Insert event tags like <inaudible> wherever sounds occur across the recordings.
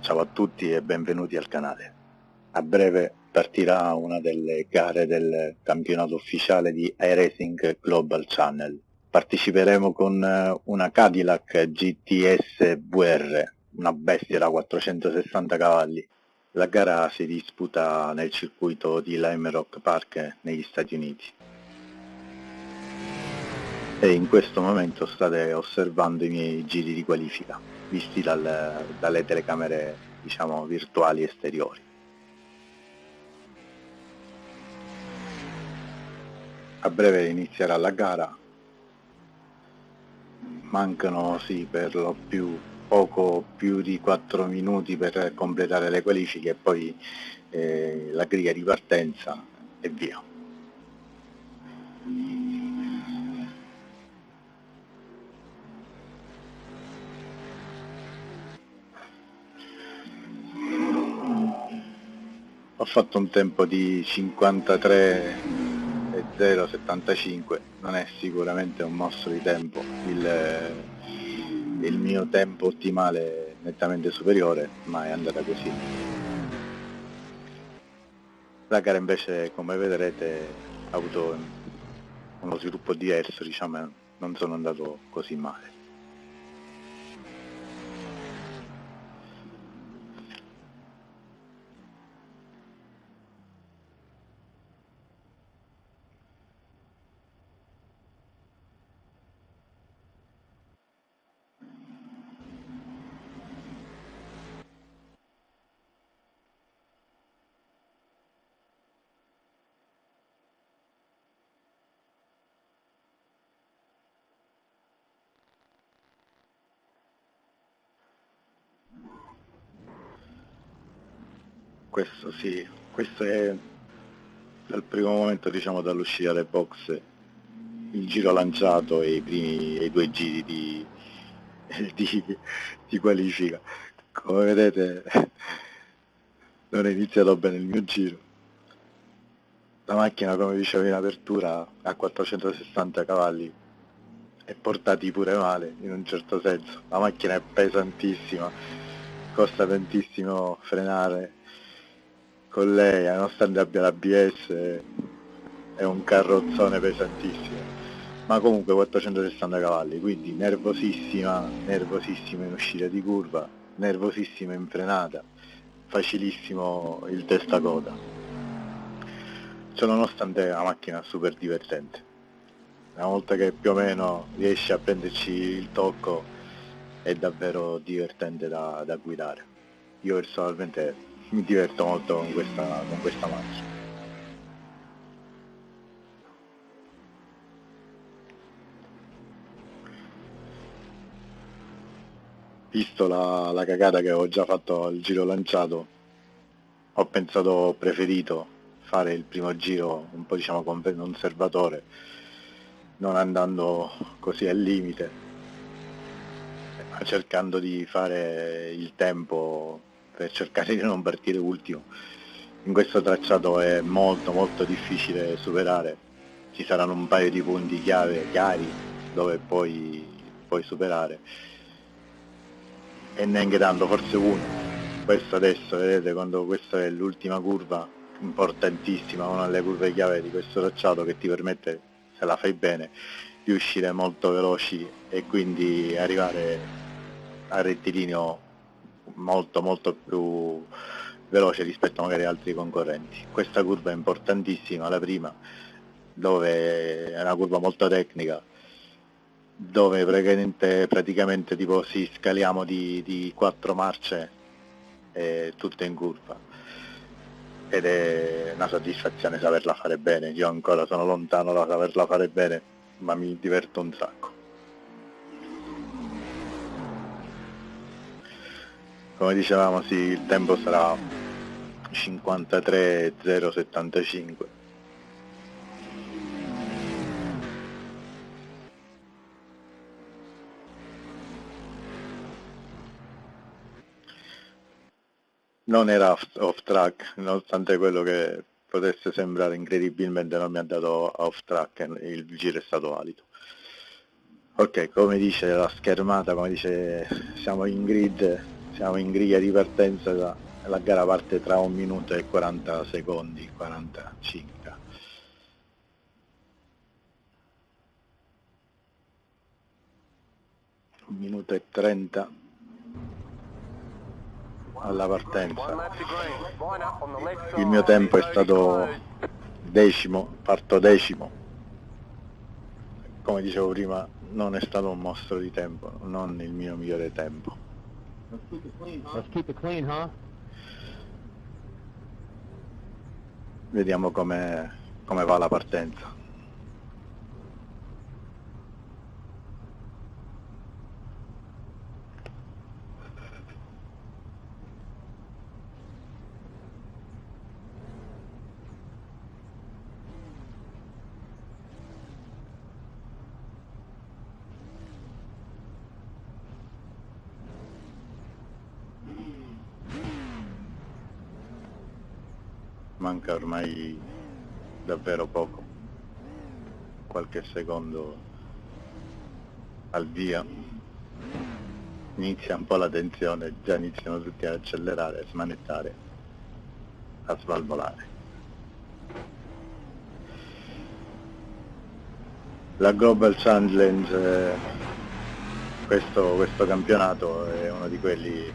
Ciao a tutti e benvenuti al canale. A breve partirà una delle gare del campionato ufficiale di iRacing Global Channel. Parteciperemo con eh, una Cadillac GTS VR, una bestia da 460 cavalli. La gara si disputa nel circuito di Lime Rock Park negli Stati Uniti. E in questo momento state osservando i miei giri di qualifica, visti dal, dalle telecamere diciamo, virtuali esteriori. A breve inizierà la gara, mancano sì per lo più poco più di 4 minuti per completare le qualifiche e poi eh, la griglia di partenza e via. Ho fatto un tempo di 53 e 0,75, non è sicuramente un mostro di tempo, il, il mio tempo ottimale nettamente superiore, ma è andata così. La gara invece, come vedrete, ha avuto uno sviluppo diverso, diciamo, non sono andato così male. Questo sì, questo è dal primo momento diciamo dall'uscita dai box il giro lanciato e i primi e i due giri di, <laughs> di, di qualifica. Come vedete <laughs> non è iniziato bene il mio giro. La macchina come dicevo in apertura ha 460 cavalli e portati pure male in un certo senso. La macchina è pesantissima costa tantissimo frenare con lei, nonostante abbia l'ABS, è un carrozzone pesantissimo. Ma comunque 460 cavalli, quindi nervosissima, nervosissima in uscita di curva, nervosissima in frenata, facilissimo il testa coda. Ciò nonostante è una macchina super divertente. Una volta che più o meno riesce a prenderci il tocco è davvero divertente da, da guidare. Io personalmente mi diverto molto con questa, con questa macchina. Visto la, la cagata che ho già fatto al giro lanciato, ho pensato preferito fare il primo giro un po' diciamo conservatore, non andando così al limite, ma cercando di fare il tempo per cercare di non partire ultimo. In questo tracciato è molto molto difficile superare, ci saranno un paio di punti chiave chiari dove poi puoi superare e neanche tanto, forse uno. Questo adesso, vedete, quando questa è l'ultima curva importantissima, una delle curve chiave di questo tracciato che ti permette, se la fai bene, di uscire molto veloci e quindi arrivare al rettilineo molto molto più veloce rispetto magari ad altri concorrenti. Questa curva è importantissima, la prima, dove è una curva molto tecnica, dove praticamente, praticamente tipo si scaliamo di, di quattro marce eh, tutte in curva ed è una soddisfazione saperla fare bene, io ancora sono lontano da saperla fare bene, ma mi diverto un sacco. Come dicevamo sì il tempo sarà 53.075 non era off, off track nonostante quello che potesse sembrare incredibilmente non mi ha dato off track il giro è stato valido. Ok come dice la schermata come dice siamo in grid siamo in griglia di partenza la, la gara parte tra un minuto e 40 secondi 45 un minuto e 30 alla partenza. Il mio tempo è stato decimo parto decimo. Come dicevo prima non è stato un mostro di tempo non il mio migliore tempo vediamo come, come va la partenza manca ormai davvero poco, qualche secondo al via, inizia un po' la tensione, già iniziano tutti ad accelerare, a smanettare, a svalvolare. La Global Challenge, eh, questo, questo campionato è uno di quelli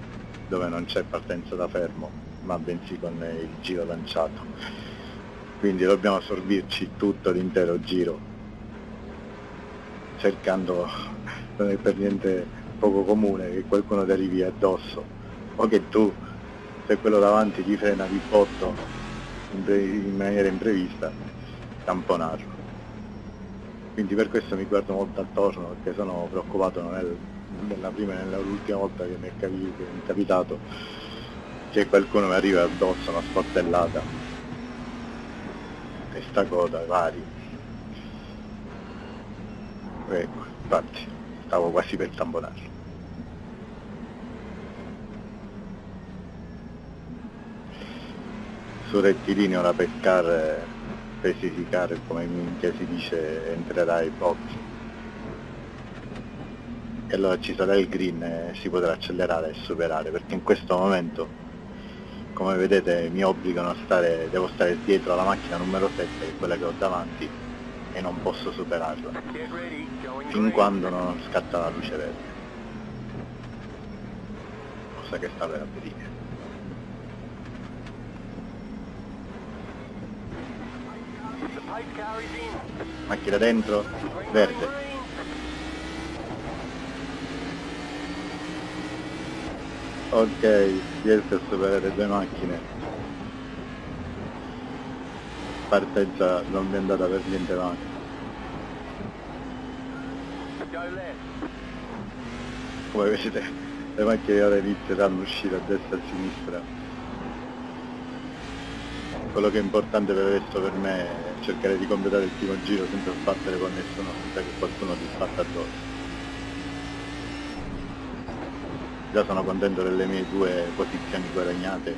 dove non c'è partenza da fermo, ma bensì con il giro lanciato. Quindi dobbiamo assorbirci tutto l'intero giro, cercando, non è per niente poco comune che qualcuno ti arrivi addosso, o che tu, se quello davanti ti frena di botto in maniera imprevista, tamponarlo. Quindi per questo mi guardo molto attorno perché sono preoccupato nel, nella prima e nell'ultima volta che mi è capitato che qualcuno mi arriva addosso una sportellata testa coda vari. Ecco infatti stavo quasi per tamponarlo. Su rettilineo la pescare specificare come minchia si dice entrerà ai box e allora ci sarà il green e si potrà accelerare e superare perché in questo momento come vedete mi obbligano a stare, devo stare dietro alla macchina numero 7 che è quella che ho davanti e non posso superarla. Fin quando non scatta la luce verde. Cosa che sta per avvenire. Macchina dentro verde Ok, riesco a superare due macchine. Partenza non mi è andata per niente male. Come vedete le macchine ora inizieranno a uscire a destra e a sinistra. Quello che è importante per adesso per me è cercare di completare il primo giro senza sbattere con nessuno, senza che qualcuno ti sbatta addosso. già sono contento delle mie due posizioni guadagnate.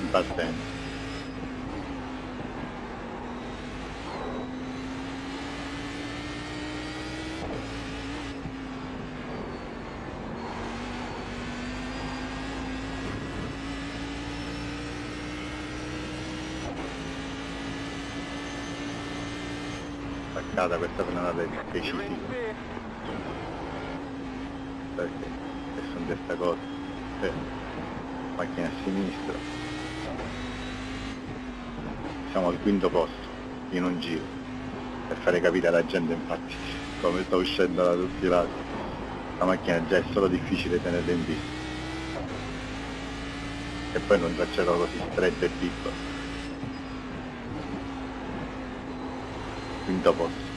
In partenza attaccata questa frenata di 10 100 posti in un giro per fare capire alla gente infatti come sto uscendo da tutti i lati. La macchina già è solo difficile tenerla in vista. E poi non traccerò così stretto e piccolo. Quinto posto.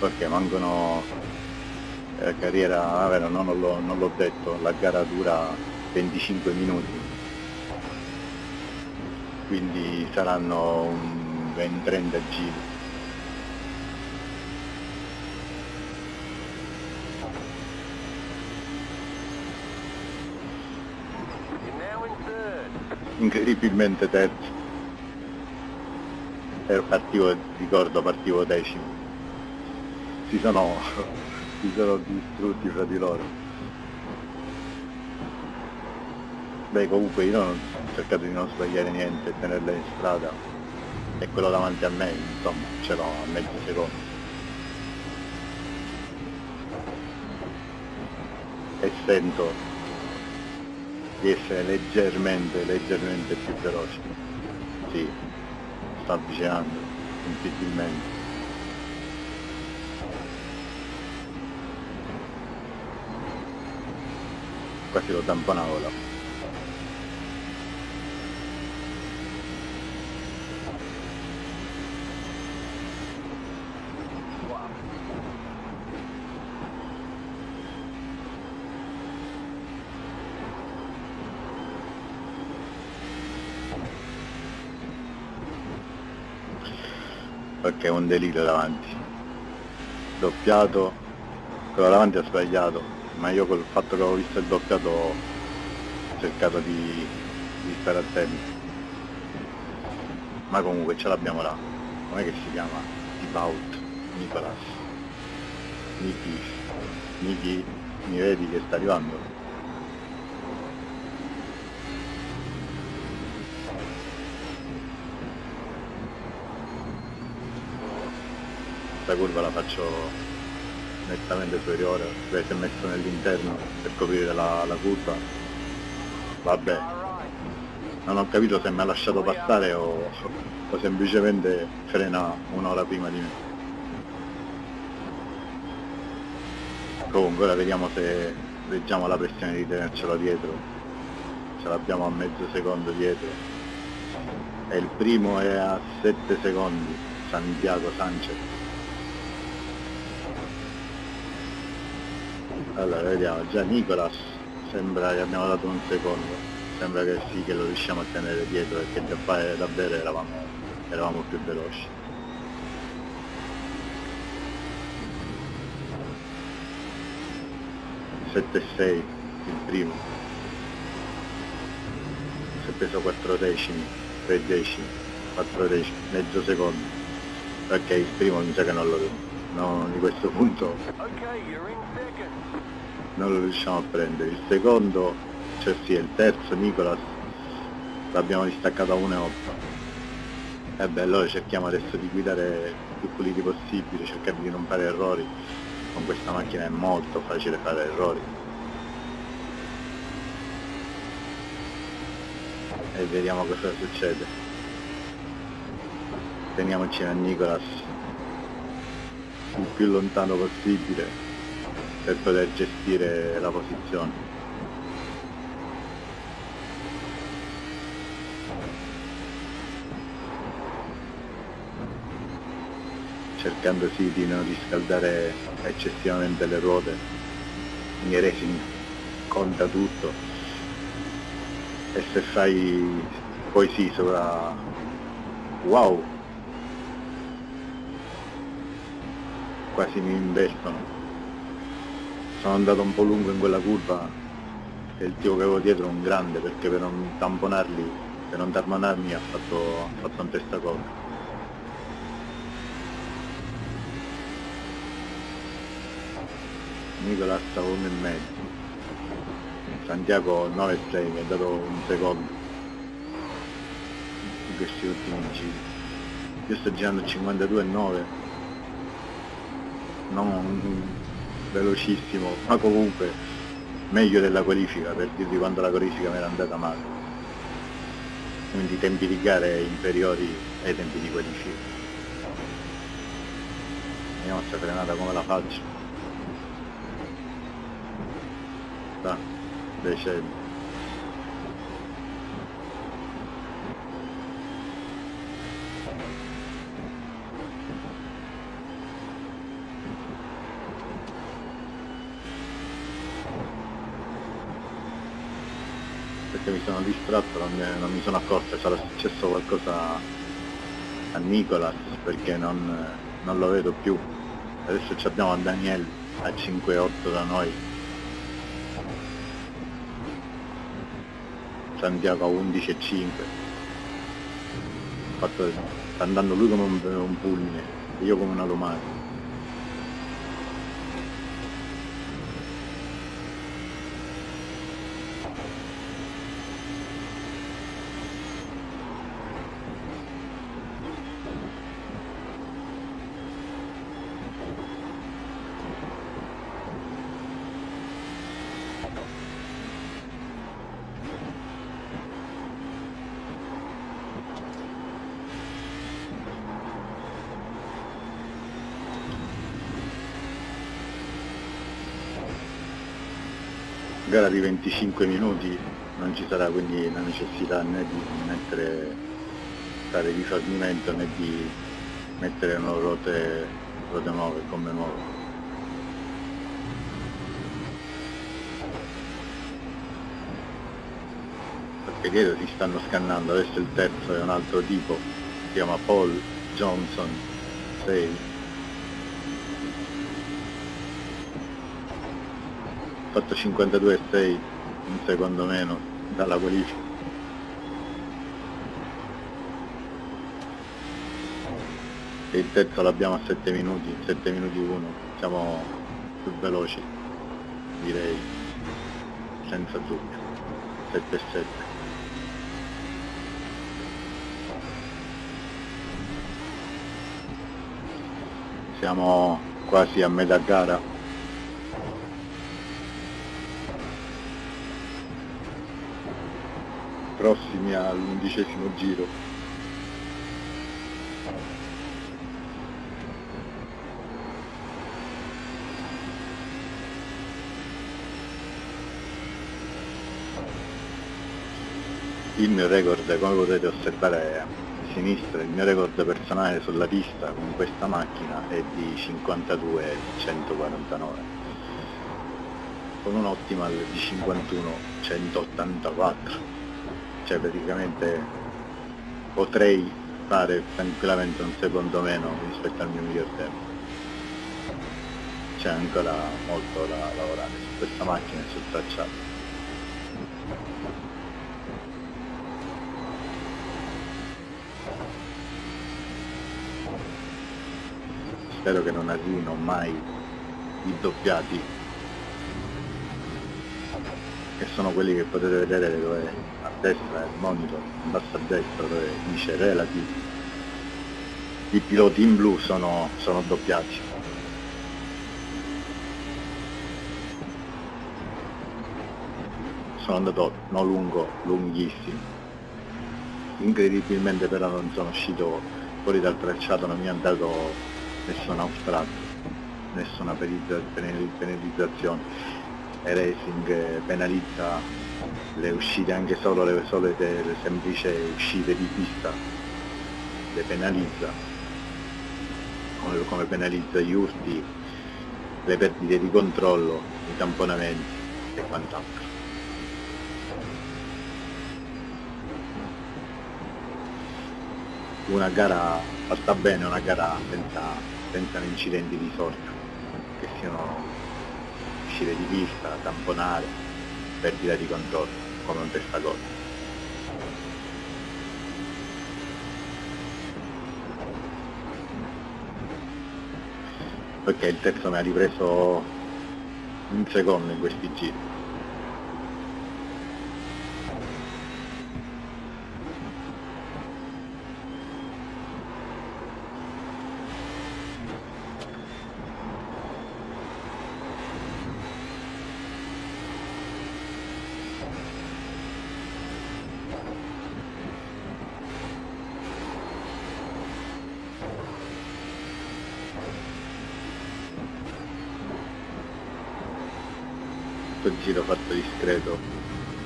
Perché mancano eh, carriera, ah, vero, no, non l'ho detto, la gara dura 25 minuti quindi saranno un 20-30 giri. incredibilmente terzo. Ero partivo ricordo partivo decimo. Si sono <laughs> si sono distrutti fra di loro beh comunque io ho cercato di non sbagliare niente tenerla in strada e quello davanti a me insomma ce l'ho a mezzo secondo e sento di essere leggermente, leggermente più veloce. Sì, sta avvicinando, sensibilmente. Quasi lo tamponavo là. Perché è un delirio davanti doppiato quello davanti ha sbagliato ma io col fatto che avevo visto il doppiato ho cercato di, di stare attento ma comunque ce l'abbiamo là com'è che si chiama? Tibaut Nicolas Niki Niki mi vedi che sta arrivando? Questa curva la faccio nettamente superiore, se si è messo nell'interno per coprire la, la curva, vabbè, non ho capito se mi ha lasciato passare o, o semplicemente frena un'ora prima di me. Comunque ora vediamo se reggiamo la pressione di tenercelo dietro, ce l'abbiamo a mezzo secondo dietro e il primo è a 7 secondi, Santiago Sanchez. Allora vediamo già Nicolas sembra che abbiamo dato un secondo. Sembra che sì che lo riusciamo a tenere dietro perché già fare davvero eravamo, eravamo più veloci. E sei il primo. Si è preso 4 decimi 3 decimi 4 decimi mezzo secondo. Perché il primo mi sa che non lo vedo. No, di questo punto non lo riusciamo a prendere. Il secondo cioè sì il terzo Nicolas l'abbiamo distaccato a 1,8 e beh allora cerchiamo adesso di guidare più puliti possibile cercare di non fare errori. Con questa macchina è molto facile fare errori. E vediamo cosa succede. Teniamoci a Nicolas il più lontano possibile per poter gestire la posizione. cercando sì di non riscaldare eccessivamente le ruote in racing conta tutto e se fai poi sì sopra wow quasi mi investono sono andato un po' lungo in quella curva e il tipo che avevo dietro è un grande perché per non tamponarli, per non tamponarmi ha fatto, ha fatto un testacoda. Nicolas a uno e mezzo. Santiago 9,6 mi ha dato un secondo in questi ultimi giri. Io sto girando 52,9 non velocissimo, ma comunque meglio della qualifica, per dirvi quando la qualifica mi era andata male. Quindi tempi di gare inferiori ai tempi di qualifica. Vediamo sta frenata come la faccio. Da, decendo. Perché mi sono distratto, non non mi sono accorto, sarà successo qualcosa a Nicolas perché non, non lo vedo più. Adesso abbiamo a Daniel a 5-8 da noi. Santiago a 11.5 fatto, sta andando lui come un, un fulmine e io come una domani gara di 25 minuti non ci sarà quindi la necessità né di mettere stare di rifornimento né di mettere nuove rote, rote nuove, gomme nuove. Perché dietro si stanno scannando, adesso il terzo è un altro tipo, si chiama Paul Johnson 6 fatto 52,6 un secondo meno dalla qualifica. E il terzo l'abbiamo a 7 minuti 7 minuti 1 siamo più veloci direi senza dubbio 7 7 siamo quasi a metà gara prossimi all'undicesimo giro. Il mio record come potete osservare a sinistra il mio record personale sulla pista con questa macchina è di 52,149 con un optimal di 51,184 cioè praticamente potrei fare tranquillamente un secondo meno rispetto al mio miglior tempo. C'è ancora molto da lavorare su questa macchina e sul tracciato. Spero che non arrivino mai i doppiati che sono quelli che potete vedere dove destra il monitor, in basso a destra dove dice relative. I piloti in blu sono, sono doppiati. Sono andato non lungo, lunghissimo. Incredibilmente però non sono uscito fuori dal tracciato, non mi ha dato nessun naufragio, nessuna penalizzazione racing penalizza le uscite anche solo le solite le semplici uscite di pista le penalizza. Come, come penalizza gli urti le perdite di controllo i tamponamenti e quant'altro. Una gara fatta bene una gara senza, senza incidenti di sorta che siano uscire di pista, tamponare, perdita di controllo, come un testacoda. Ok, il terzo mi ha ripreso un secondo in questi giri. Questo giro fatto discreto,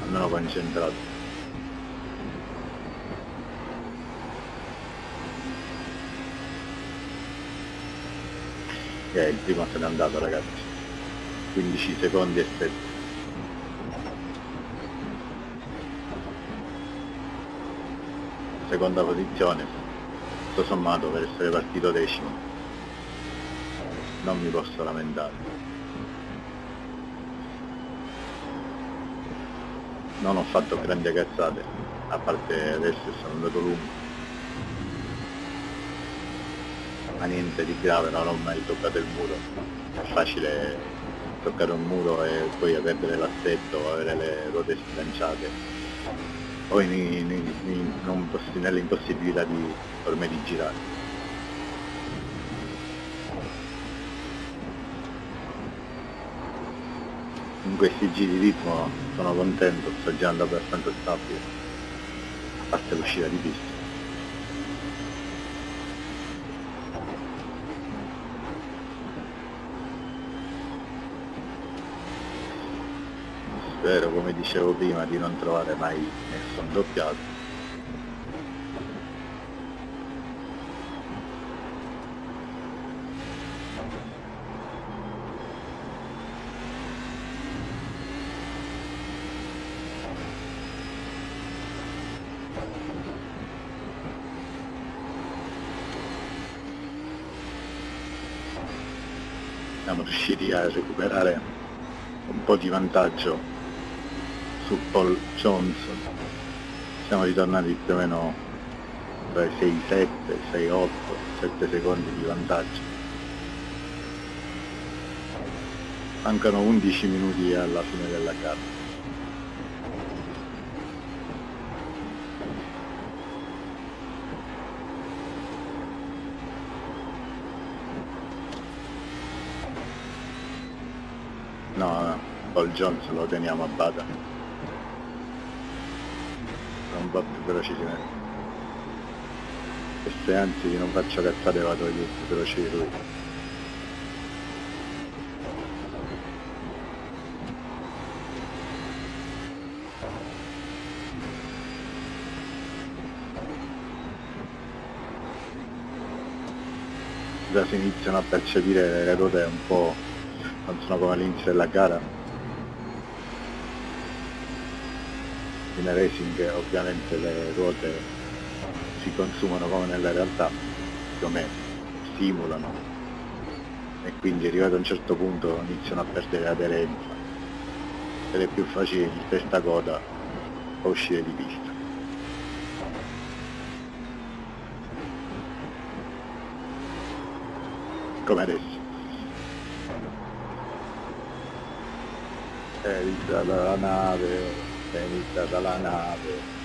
almeno concentrato. E il primo se n'è andato ragazzi, 15 secondi e 7. Seconda posizione, tutto sommato per essere partito decimo, non mi posso lamentare. Non ho fatto grandi cazzate, a parte adesso sono andato lungo. Ma niente di grave, non ho mai toccato il muro. È facile toccare un muro e poi perdere l'assetto, avere le ruote sganciate. Poi nell'impossibilità di, per di girare. In questi giri di ritmo sono contento, sto girando abbastanza stabile, a parte l'uscita di pista. Spero, come dicevo prima, di non trovare mai nessun doppiato siamo riusciti a recuperare un po' di vantaggio su Paul Johnson siamo ritornati più o meno tra i 6, 7, 6, 8, 7 secondi di vantaggio. Mancano 11 minuti alla fine della gara No, no, Paul Jones lo teniamo a bada. Un po' più velocemente. E se anzi non faccio cazzate vado più veloce di lui. Si iniziano a percepire le ruote un po' non sono come all'inizio della gara. In racing ovviamente le ruote si consumano come nella realtà come simulano e quindi arrivato a un certo punto iniziano a perdere aderenza ed è più facile il testa coda uscire di pista. Come adesso è iniziata la nave, è iniziata la nave.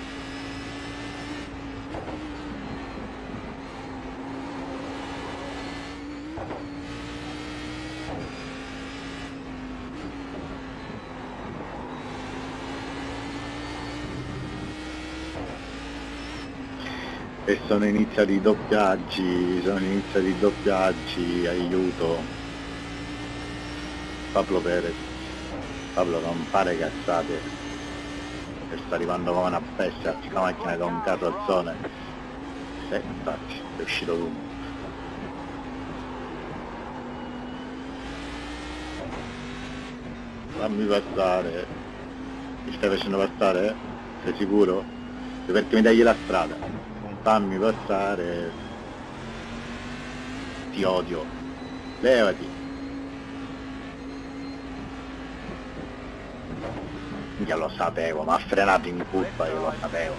E sono iniziati i doppiaggi, sono iniziati i doppiaggi, aiuto. Pablo Perez. Pablo non fare cazzate che sta arrivando come una bestia la macchina con un carrozzone. E infatti è uscito lungo fammi passare. Mi stai facendo passare? sei sicuro? perché mi dai la strada. Fammi passare. Ti odio. Levati Io lo sapevo, ma ha frenato in curva, io lo sapevo.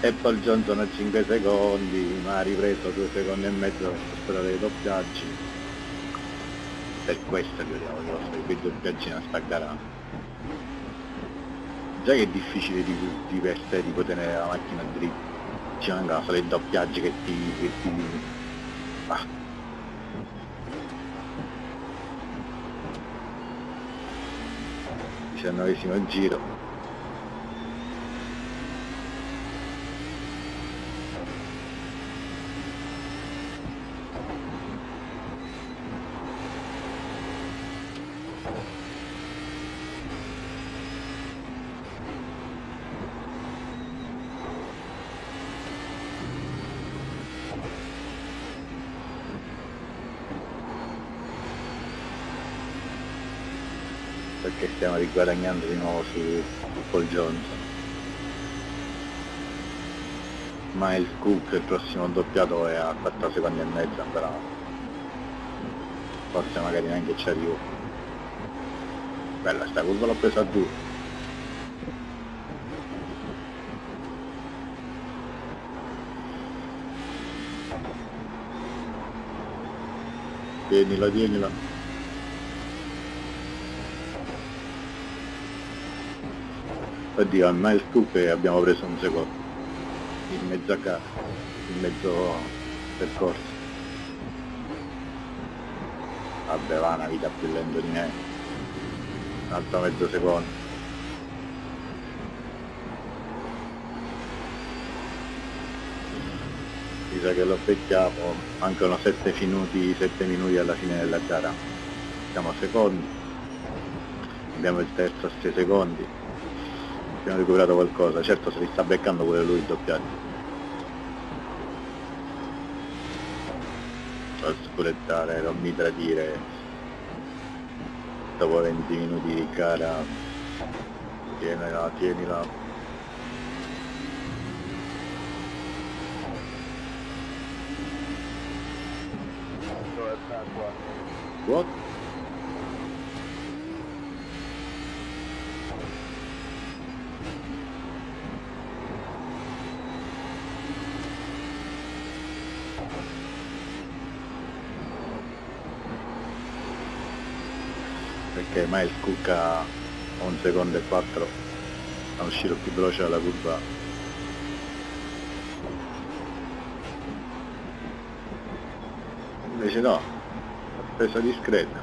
E poi Johnson a 5 secondi, ma ha ripreso 2 secondi e mezzo per superare i doppiaggi. Per questo che io voglio fare i doppiaggi a sta gara già che è difficile di, di per sé tipo tenere la macchina dritta ci mancano solo i doppiaggi che ti, che ti... Ah. diciannovesimo giro perché stiamo riguadagnando di nuovo su, Paul Johnson Miles Cook il prossimo doppiato è a 4 secondi e mezzo ancora forse magari neanche ci arrivo bella sta curva l'ho presa a due. Tienila tienila oddio a Miles Cook abbiamo preso un secondo. In mezzo a casa in mezzo percorso vabbè va una vita più lento di me. Un altro mezzo secondo. Mi sa che lo becchiamo mancano 7 minuti 7 minuti alla fine della gara. Siamo secondi. Abbiamo il terzo a 6 secondi abbiamo recuperato qualcosa. Certo se li sta beccando pure lui il doppiato non scurettare non mi tradire. Dopo 20 minuti di gara tienila tienila What? Perché Miles Cook ha un secondo e quattro a uscire più veloce dalla curva. Invece no presa discreta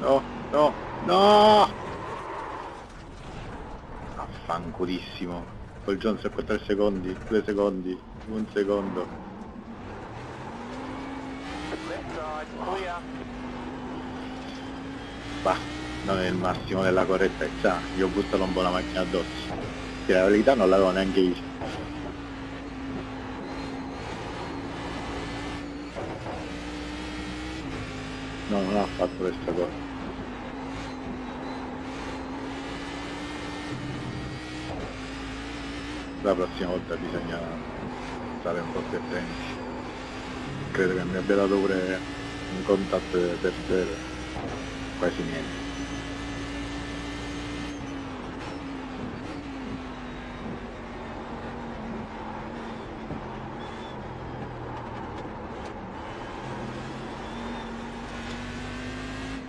no no no! Affanculissimo. Col Jones per 3 secondi 2 secondi 1 secondo bah non è il massimo della correttezza io ho buttato un po' la macchina addosso. Che la verità non l'avevo neanche vista. No non ha fatto questa cosa. La prossima volta bisogna stare un po' più attenti. Credo che mi abbia dato pure un contatto per zero quasi niente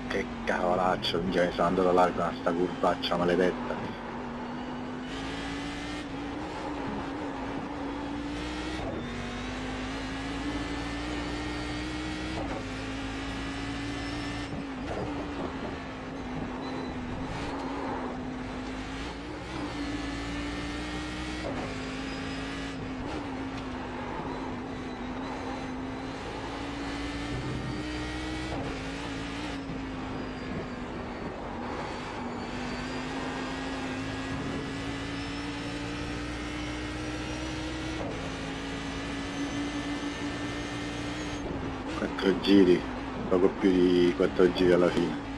che minchia mi sono andato largo a sta curvaccia maledetta. Giri, poco più di quattro giri alla fine.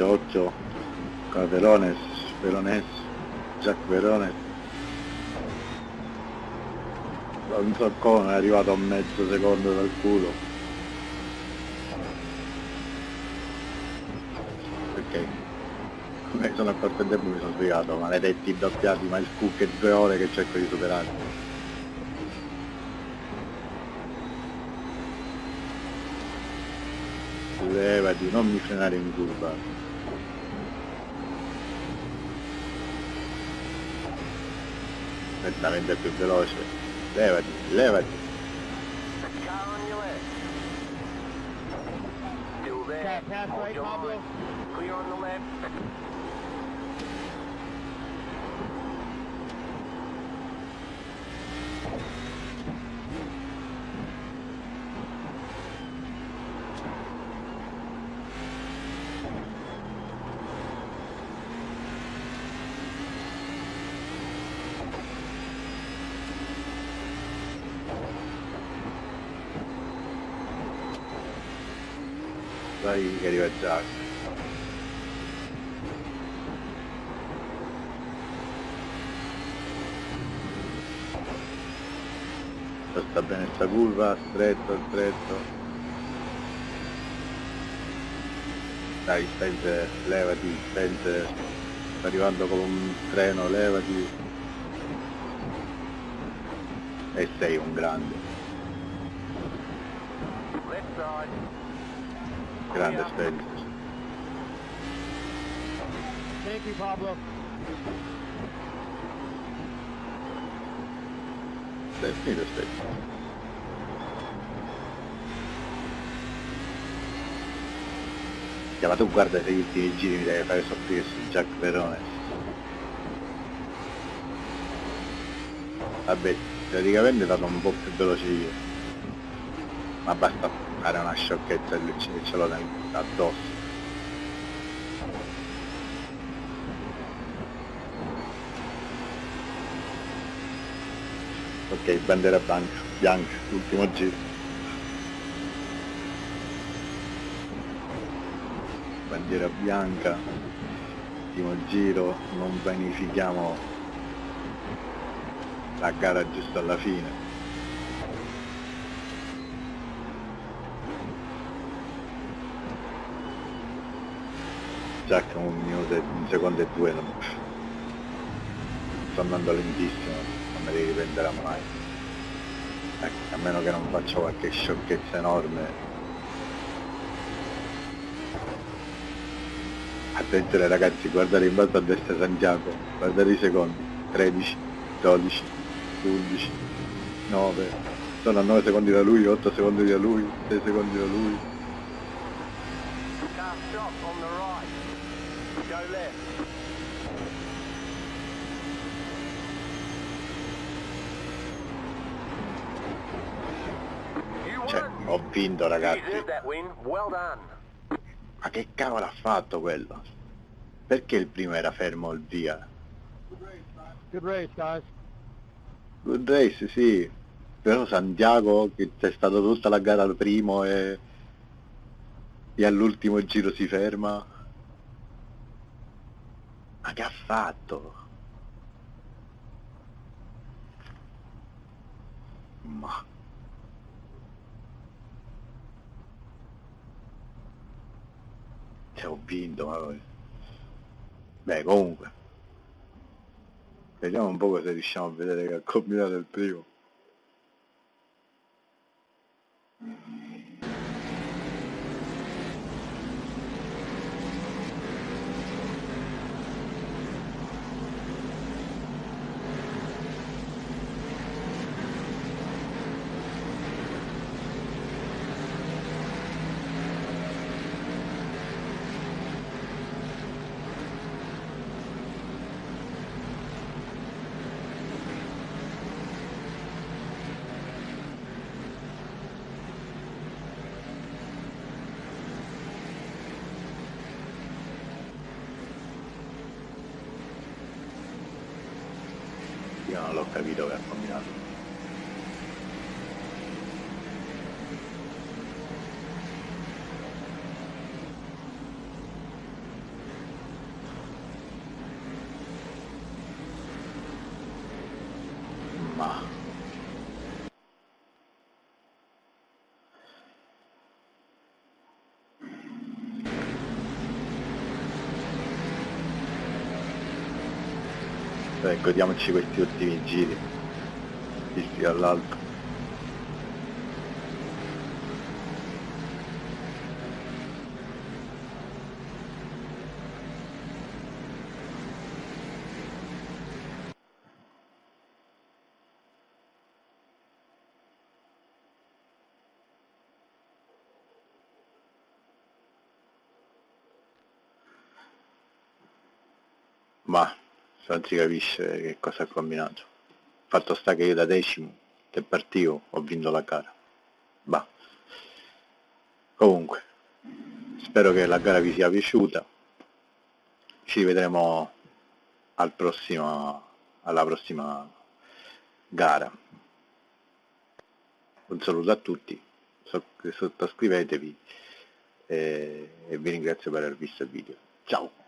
Occhio con Verones Verones Jack Verones non so come è arrivato a mezzo secondo dal culo. Ok mi sono accorto in tempo mi sono spiegato maledetti doppiati ma il cook è due ore che cerco di superare levati non mi frenare in curva nettamente più veloce levati levati. Clear on the left. dai che arriva Jack sta bene sta curva stretto stretto. Dai Spencer levati Spencer sta arrivando con un treno levati. E sei un grande. Grande Spencer Thank you, Pablo. Dai, finito Spencer ma tu guarda se gli ultimi giri mi devi fare soffrire su Jack Verone vabbè teoricamente vado un po' più veloce io. Ma basta fare una sciocchezza e lui ce, l'ho addosso. Ok bandiera bianca bianca ultimo giro bandiera bianca. Ultimo giro non vanifichiamo la gara giusto alla fine. Jack un minuto un secondo e due non... sto andando lentissimo non me li riprenderà mai. Ecco, a meno che non faccia qualche sciocchezza enorme Attenzione ragazzi, guardate in basso a destra Santiago, guardate i secondi, 13, 12, 11, 9, sono a 9 secondi da lui, 8 secondi da lui, 6 secondi da lui, cioè ho vinto ragazzi, ma che cavolo ha fatto quello? Perché il primo era fermo il via? Good race, guys. Good race sì, però Santiago che c'è stato tutta la gara al primo e, e all'ultimo giro si ferma. Ma che ha fatto? Ma... Cioè ho vinto, ma... Beh comunque. Vediamo un po' cosa riusciamo a vedere che ha combinato il primo. Io non l'ho capito che ha combinato. e godiamoci questi ultimi giri visti dall'alto ma non si capisce che cosa ha combinato. Fatto sta che io da decimo che partivo ho vinto la gara. Bah. Comunque spero che la gara vi sia piaciuta. Ci vedremo al prossimo, alla prossima gara. Un saluto a tutti. Sottoscrivetevi e, e vi ringrazio per aver visto il video. Ciao